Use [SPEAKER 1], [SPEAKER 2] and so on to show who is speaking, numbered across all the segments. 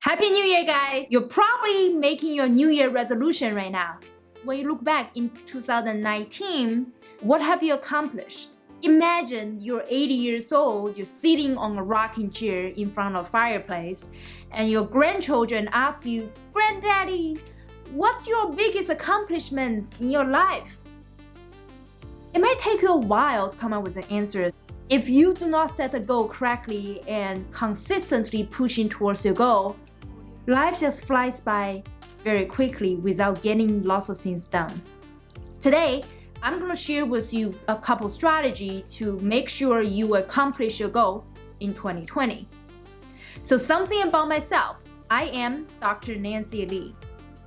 [SPEAKER 1] Happy New Year, guys! You're probably making your New Year resolution right now. When you look back in 2019, what have you accomplished? Imagine you're 80 years old, you're sitting on a rocking chair in front of a fireplace, and your grandchildren ask you, Granddaddy, what's your biggest accomplishments in your life? It might take you a while to come up with an answer. If you do not set a goal correctly and consistently pushing towards your goal, life just flies by very quickly without getting lots of things done. Today, I'm going to share with you a couple strategy to make sure you accomplish your goal in 2020. So something about myself. I am Dr. Nancy Lee.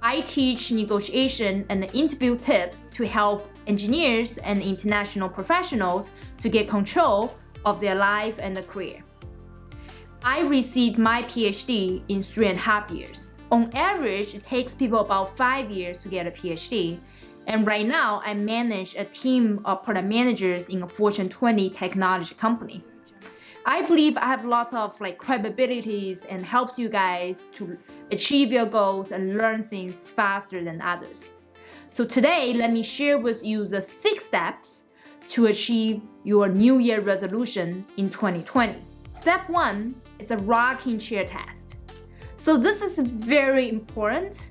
[SPEAKER 1] I teach negotiation and interview tips to help engineers and international professionals to get control of their life and career. I received my PhD in three and a half years. On average, it takes people about five years to get a PhD. And right now, I manage a team of product managers in a Fortune 20 technology company. I believe I have lots of like capabilities and helps you guys to achieve your goals and learn things faster than others. So today, let me share with you the six steps to achieve your New Year resolution in 2020. Step one is a rocking chair test. So this is very important.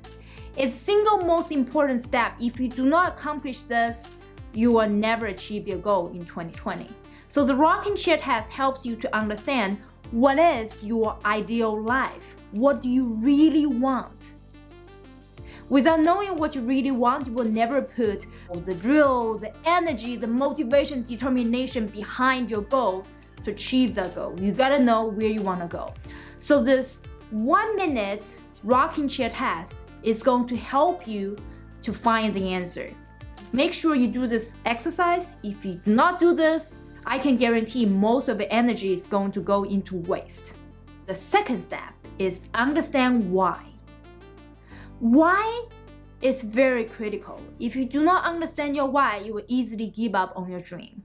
[SPEAKER 1] It's single most important step. If you do not accomplish this, you will never achieve your goal in 2020. So the rocking chair test helps you to understand what is your ideal life? What do you really want? Without knowing what you really want, you will never put the drill, the energy, the motivation, determination behind your goal to achieve that goal. You gotta know where you wanna go. So this one minute rocking chair test is going to help you to find the answer. Make sure you do this exercise. If you do not do this, I can guarantee most of the energy is going to go into waste. The second step is understand why. Why is very critical. If you do not understand your why, you will easily give up on your dream.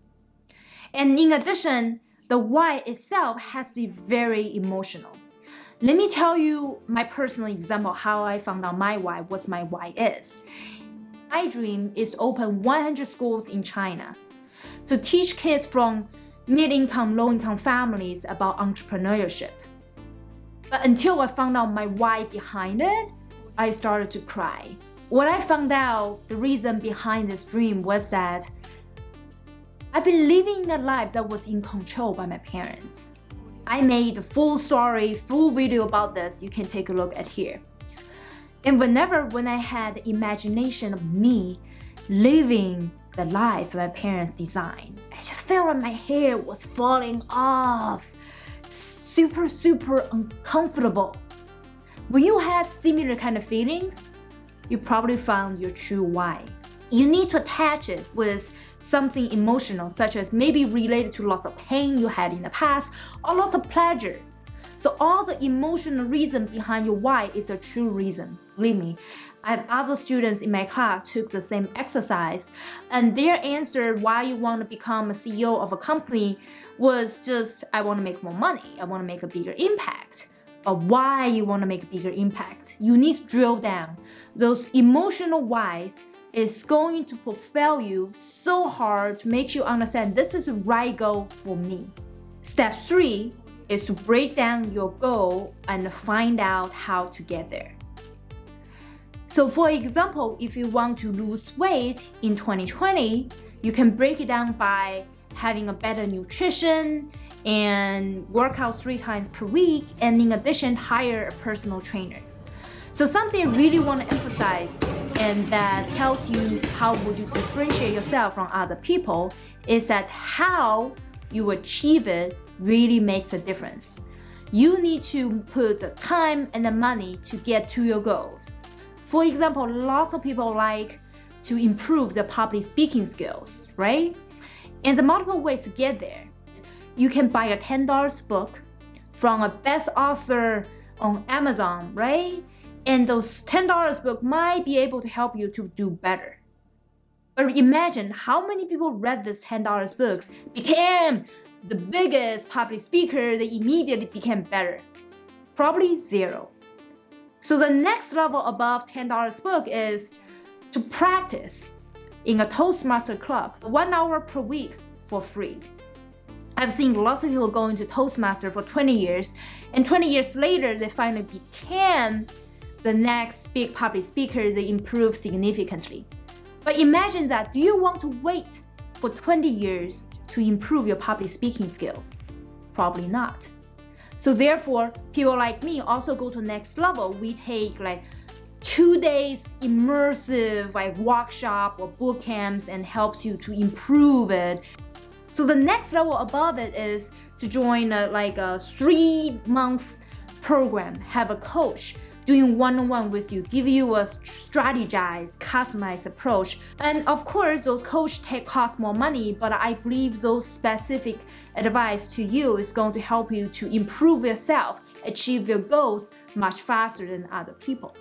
[SPEAKER 1] And in addition, the why itself has to be very emotional. Let me tell you my personal example how I found out my why, what my why is. My dream is to open 100 schools in China to teach kids from mid-income, low-income families about entrepreneurship. But until I found out my why behind it, I started to cry. When I found out the reason behind this dream was that I've been living a life that was in control by my parents. I made a full story, full video about this. You can take a look at here. And whenever when I had the imagination of me living the life my parents designed, I just felt like my hair was falling off. Super, super uncomfortable. When you had similar kind of feelings, you probably found your true why. You need to attach it with something emotional, such as maybe related to lots of pain you had in the past or lots of pleasure. So all the emotional reason behind your why is a true reason. Believe me, I have other students in my class took the same exercise and their answer why you want to become a CEO of a company was just, I want to make more money. I want to make a bigger impact. But why you want to make a bigger impact? You need to drill down those emotional whys is going to propel you so hard to make you understand this is the right goal for me. Step three is to break down your goal and find out how to get there. So for example, if you want to lose weight in 2020, you can break it down by having a better nutrition and work out three times per week and in addition hire a personal trainer. So something I really want to emphasize and that tells you how would you differentiate yourself from other people is that how you achieve it really makes a difference. You need to put the time and the money to get to your goals. For example, lots of people like to improve their public speaking skills, right? And the multiple ways to get there. You can buy a $10 book from a best author on Amazon, right? And those $10 book might be able to help you to do better. But imagine how many people read this $10 books, became the biggest public speaker, they immediately became better. Probably zero. So the next level above $10 book is to practice in a Toastmaster club, one hour per week for free. I've seen lots of people going to Toastmaster for 20 years, and 20 years later, they finally became the next big public speaker, they improve significantly. But imagine that, do you want to wait for 20 years to improve your public speaking skills? Probably not. So therefore, people like me also go to next level. We take like two days immersive like workshop or boot camps and helps you to improve it. So the next level above it is to join a, like a three month program, have a coach doing one-on-one -on -one with you, give you a strategized, customized approach. And of course, those coach take cost more money, but I believe those specific advice to you is going to help you to improve yourself, achieve your goals much faster than other people.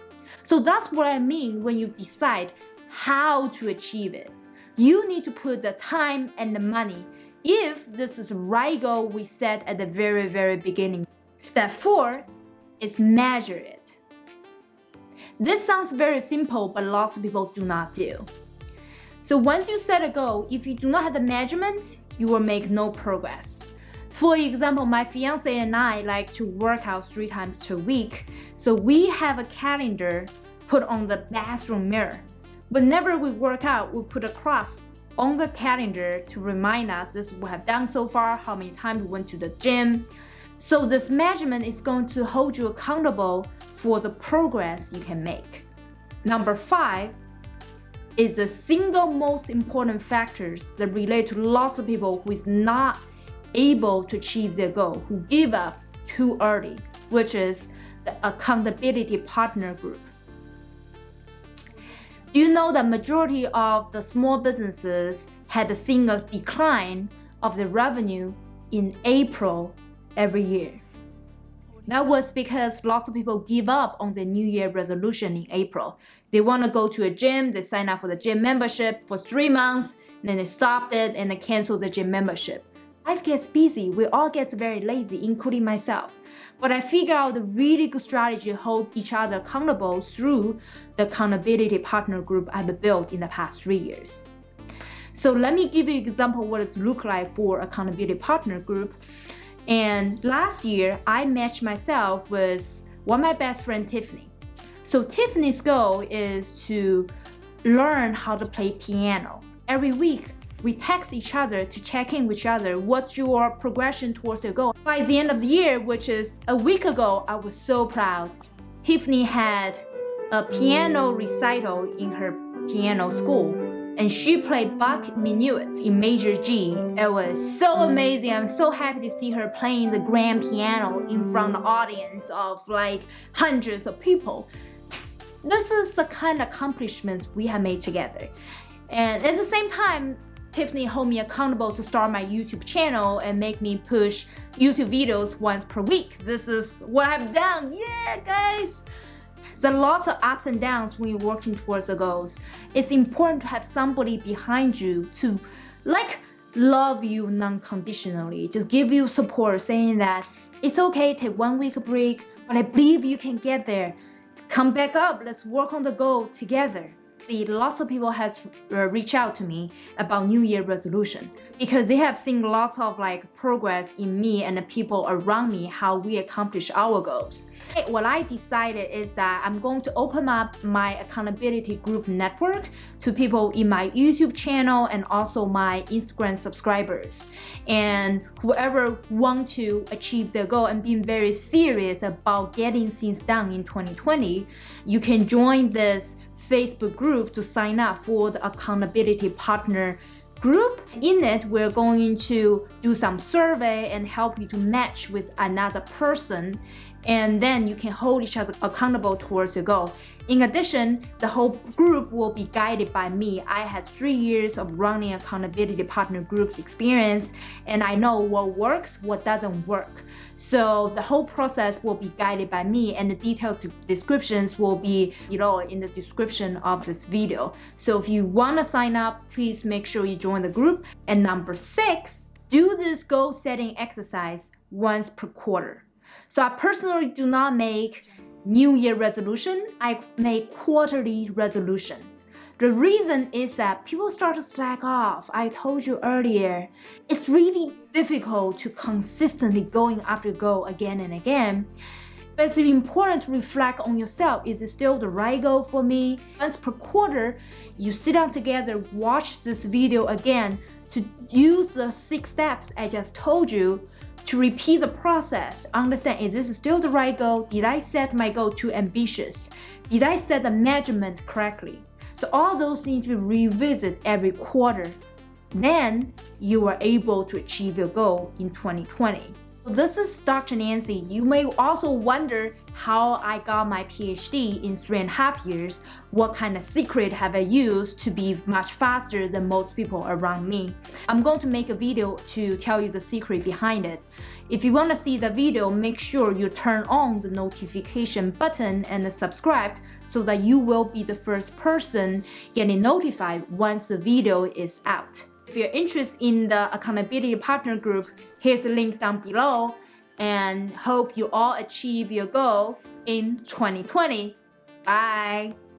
[SPEAKER 1] So that's what I mean when you decide how to achieve it. You need to put the time and the money if this is right goal we set at the very, very beginning. Step four is measure it. This sounds very simple, but lots of people do not do. So once you set a goal, if you do not have the measurement, you will make no progress. For example, my fiance and I like to work out three times per week. So we have a calendar put on the bathroom mirror. Whenever we work out, we put a cross on the calendar to remind us this we have done so far, how many times we went to the gym. So this measurement is going to hold you accountable for the progress you can make. Number five is the single most important factors that relate to lots of people who is not able to achieve their goal, who give up too early, which is the accountability partner group. Do you know that majority of the small businesses had seen a decline of the revenue in April every year? That was because lots of people give up on the New Year resolution in April. They want to go to a gym, they sign up for the gym membership for three months, then they stop it and they cancel the gym membership. Life gets busy, we all get very lazy, including myself. But I figure out a really good strategy to hold each other accountable through the accountability partner group I've built in the past three years. So let me give you an example what it look like for accountability partner group. And last year, I matched myself with one of my best friend, Tiffany. So Tiffany's goal is to learn how to play piano. Every week, we text each other to check in with each other. What's your progression towards your goal? By the end of the year, which is a week ago, I was so proud. Tiffany had a piano recital in her piano school and she played Bach Minuet in major G. It was so amazing. I'm so happy to see her playing the grand piano in front of an audience of like hundreds of people. This is the kind of accomplishments we have made together. And at the same time, Tiffany hold me accountable to start my YouTube channel and make me push YouTube videos once per week. This is what I've done. Yeah, guys! There are lots of ups and downs when you're working towards the goals. It's important to have somebody behind you to like love you non-conditionally, just give you support saying that it's okay, take one week break, but I believe you can get there. Come back up, let's work on the goal together see lots of people has uh, reached out to me about New Year resolution because they have seen lots of like progress in me and the people around me how we accomplish our goals. What I decided is that I'm going to open up my accountability group network to people in my YouTube channel and also my Instagram subscribers. And whoever want to achieve their goal and being very serious about getting things done in 2020, you can join this Facebook group to sign up for the accountability partner group. In it, we're going to do some survey and help you to match with another person and then you can hold each other accountable towards your goal. In addition, the whole group will be guided by me. I had three years of running accountability partner groups experience and I know what works, what doesn't work. So the whole process will be guided by me and the detailed descriptions will be you know, in the description of this video. So if you want to sign up, please make sure you join the group. And number six, do this goal setting exercise once per quarter. So I personally do not make New Year resolution, I make quarterly resolution. The reason is that people start to slack off. I told you earlier, it's really difficult to consistently going after goal again and again. But it's important to reflect on yourself. Is it still the right goal for me? Once per quarter, you sit down together, watch this video again to use the six steps I just told you to repeat the process, understand is this still the right goal? Did I set my goal too ambitious? Did I set the measurement correctly? So all those to be revisited every quarter. Then you are able to achieve your goal in 2020. This is Dr. Nancy. You may also wonder how I got my PhD in three and a half years, what kind of secret have I used to be much faster than most people around me. I'm going to make a video to tell you the secret behind it. If you want to see the video, make sure you turn on the notification button and subscribe so that you will be the first person getting notified once the video is out. If you're interested in the accountability partner group, here's the link down below and hope you all achieve your goal in 2020. Bye!